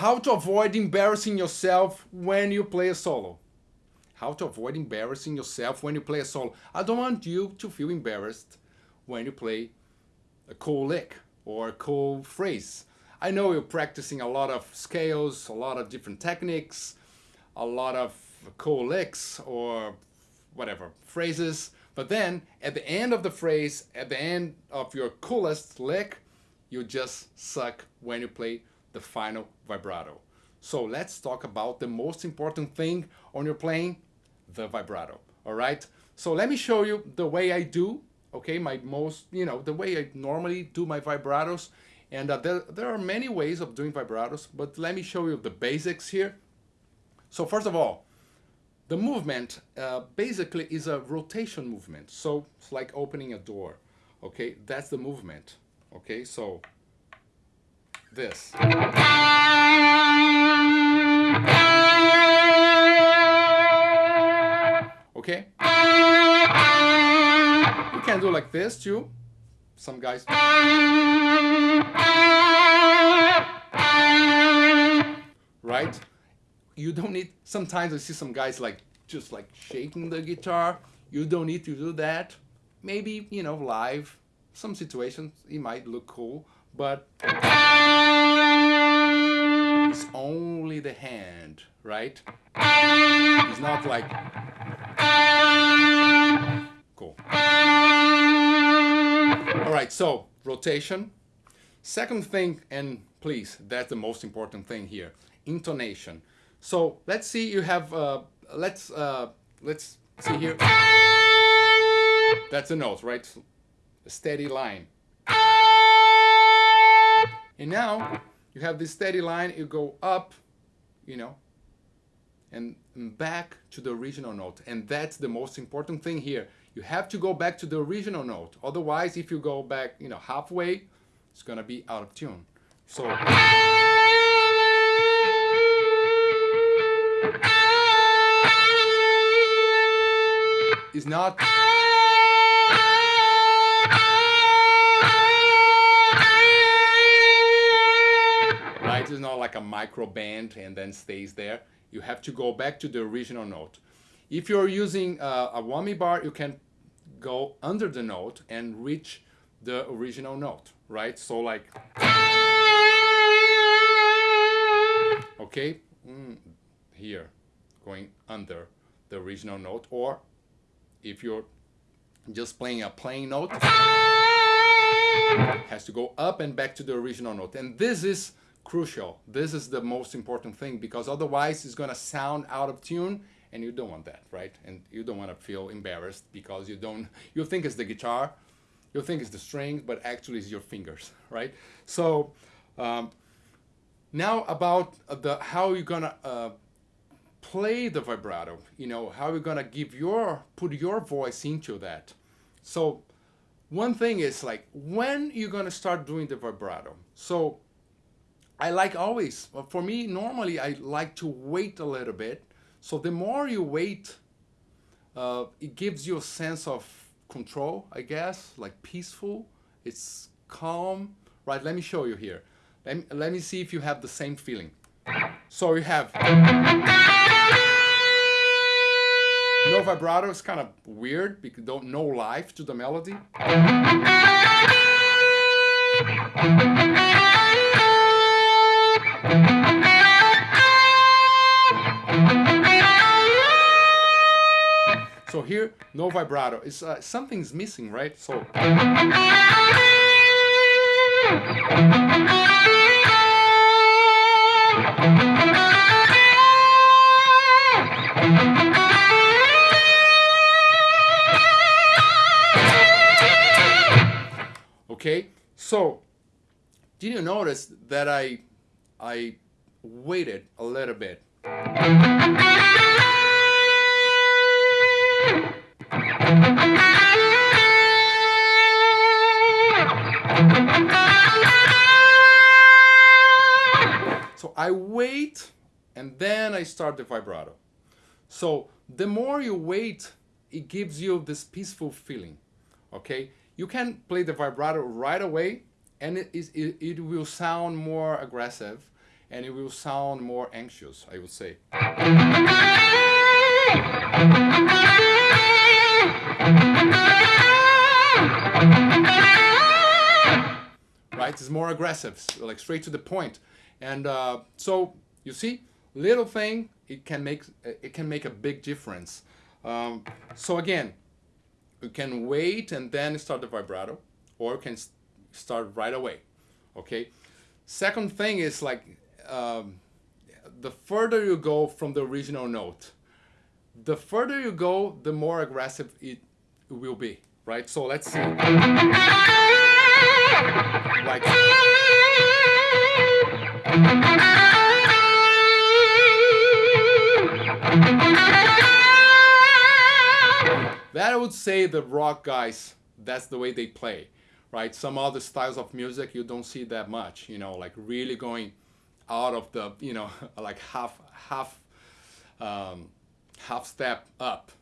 How to avoid embarrassing yourself when you play a solo. How to avoid embarrassing yourself when you play a solo. I don't want you to feel embarrassed when you play a cool lick or a cool phrase. I know you're practicing a lot of scales, a lot of different techniques, a lot of cool licks or whatever phrases, but then at the end of the phrase, at the end of your coolest lick, you just suck when you play the final vibrato. So let's talk about the most important thing on your playing, the vibrato. All right. So let me show you the way I do. Okay, my most, you know, the way I normally do my vibratos. And uh, there, there are many ways of doing vibratos, but let me show you the basics here. So first of all, the movement uh, basically is a rotation movement. So it's like opening a door. Okay, that's the movement. Okay, so this. Okay? You can do like this too. Some guys. Right? You don't need, sometimes I see some guys like just like shaking the guitar. You don't need to do that. Maybe, you know, live, some situations it might look cool, but it's only the hand, right? It's not like cool. All right, so rotation. Second thing, and please, that's the most important thing here, intonation. So let's see, you have, uh, let's, uh, let's see here. That's a note, right? A steady line. And now you have this steady line, you go up, you know, and back to the original note. And that's the most important thing here. You have to go back to the original note. Otherwise, if you go back, you know, halfway, it's gonna be out of tune. So. Is not right? It's not like a micro bend and then stays there. You have to go back to the original note. If you're using uh, a whammy bar, you can go under the note and reach the original note, right? So like, okay, mm, here, going under the original note, or if you're just playing a plain note, has to go up and back to the original note. And this is crucial. This is the most important thing because otherwise it's going to sound out of tune and you don't want that, right? And you don't want to feel embarrassed because you don't, you think it's the guitar, you think it's the strings, but actually it's your fingers, right? So um, now about the how you're gonna uh, play the vibrato, you know, how you're gonna give your, put your voice into that. So one thing is like when you're gonna start doing the vibrato. So I like always, for me, normally I like to wait a little bit so the more you wait, uh, it gives you a sense of control, I guess, like peaceful. It's calm, right? Let me show you here. Let me, let me see if you have the same feeling. So you have no vibrato. It's kind of weird because don't no life to the melody. So here, no vibrato. It's uh, something's missing, right? So. Okay, so did you notice that I I waited a little bit? So I wait and then I start the vibrato. So the more you wait, it gives you this peaceful feeling, okay? You can play the vibrato right away and it, is, it, it will sound more aggressive and it will sound more anxious, I would say. Right, it's more aggressive, like straight to the point. And uh, so you see, little thing, it can make it can make a big difference. Um, so again, you can wait and then start the vibrato, or you can start right away. Okay. Second thing is like um, the further you go from the original note, the further you go, the more aggressive it will be, right? So let's see. Like. That I would say the rock guys, that's the way they play, right? Some other styles of music you don't see that much, you know, like really going out of the, you know, like half half um, half step up.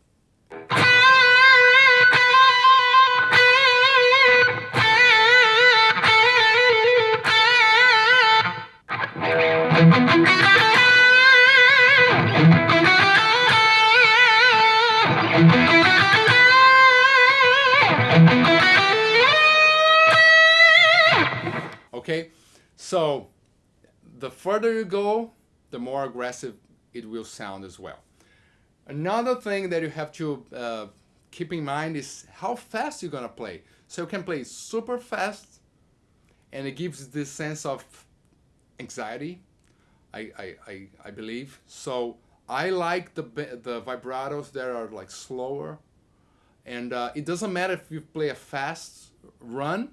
Okay, so the further you go, the more aggressive it will sound as well. Another thing that you have to uh, keep in mind is how fast you're gonna play. So you can play super fast and it gives this sense of anxiety, I, I, I, I believe. So I like the, the vibratos that are like slower and uh, it doesn't matter if you play a fast run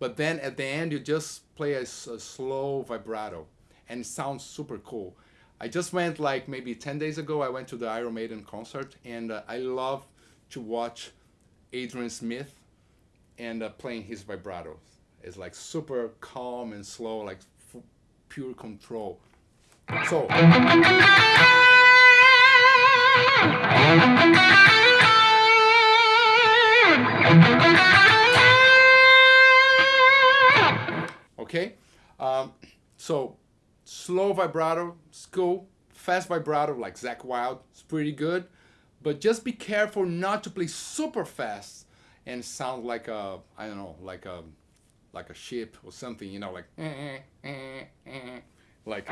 but then at the end, you just play a, a slow vibrato and it sounds super cool. I just went like maybe 10 days ago, I went to the Iron Maiden concert and uh, I love to watch Adrian Smith and uh, playing his vibrato. It's like super calm and slow, like pure control. So. okay? Um, so slow vibrato is cool. Fast vibrato like Zakk Wylde is pretty good. But just be careful not to play super fast and sound like a, I don't know, like a, like a ship or something, you know, like, eh, eh, eh, like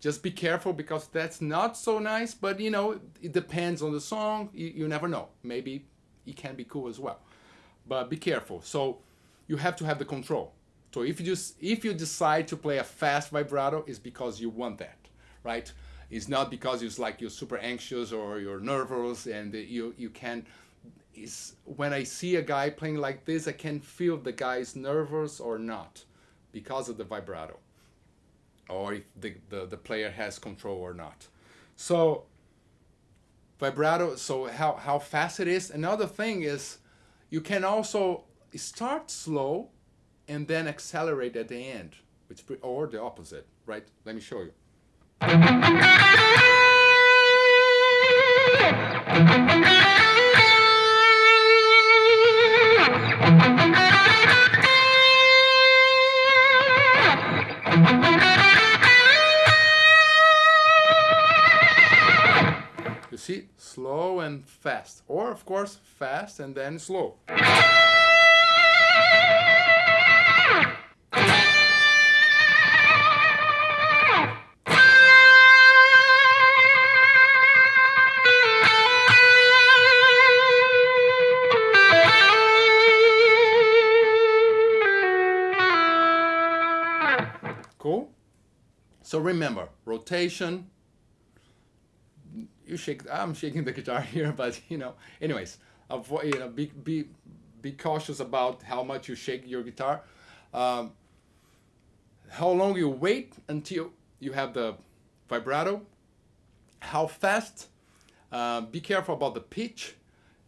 just be careful because that's not so nice, but you know, it depends on the song. You, you never know. Maybe it can be cool as well but be careful. So you have to have the control. So if you just if you decide to play a fast vibrato, it's because you want that, right? It's not because it's like you're super anxious or you're nervous and you you can. Is when I see a guy playing like this, I can feel the guy's nervous or not because of the vibrato, or if the, the, the player has control or not. So vibrato. So how how fast it is. Another thing is you can also start slow and then accelerate at the end, which or the opposite, right? Let me show you. fast. Or, of course, fast and then slow. Cool? So remember, rotation, you shake. I'm shaking the guitar here, but you know. Anyways, avoid. You know, be be be cautious about how much you shake your guitar. Um, how long you wait until you have the vibrato. How fast. Uh, be careful about the pitch,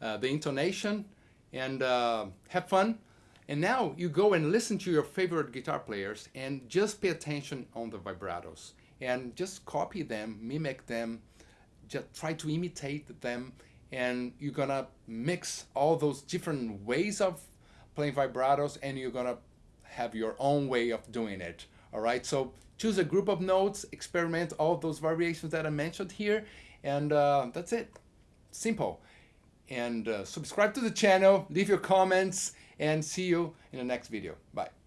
uh, the intonation, and uh, have fun. And now you go and listen to your favorite guitar players and just pay attention on the vibratos and just copy them, mimic them, just try to imitate them and you're gonna mix all those different ways of playing vibratos and you're gonna have your own way of doing it. All right, so choose a group of notes, experiment all those variations that I mentioned here, and uh, that's it. Simple. And uh, subscribe to the channel, leave your comments, and see you in the next video. Bye.